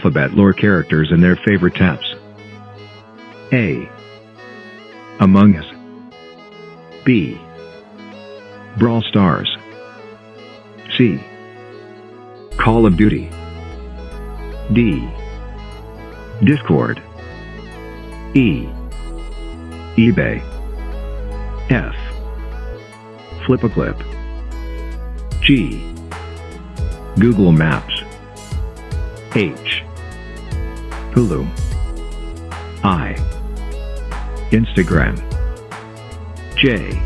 alphabet lore characters and their favorite taps. A. Among Us. B. Brawl Stars. C. Call of Duty. D. Discord. E. eBay. F. FlipaClip. G. Google Maps. H. Hulu. I. Instagram. J.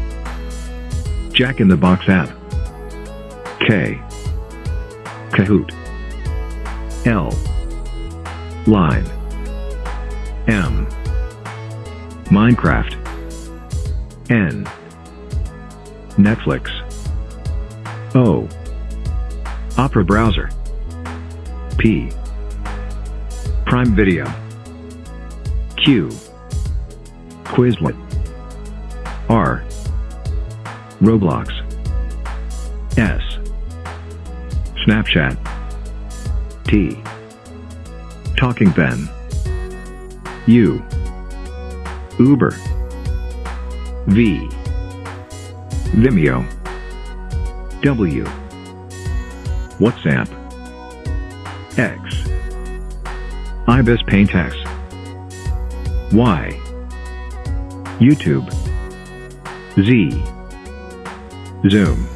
Jack in the Box app. K. Kahoot. L. Line. M. Minecraft. N. Netflix. O. Opera Browser. P. Prime Video. Q. Quizlet. R. Roblox. S. Snapchat. T. Talking Ben. U. Uber. V. Vimeo. W. WhatsApp. X. Ibis Paint X. Y. YouTube. Z. Zoom.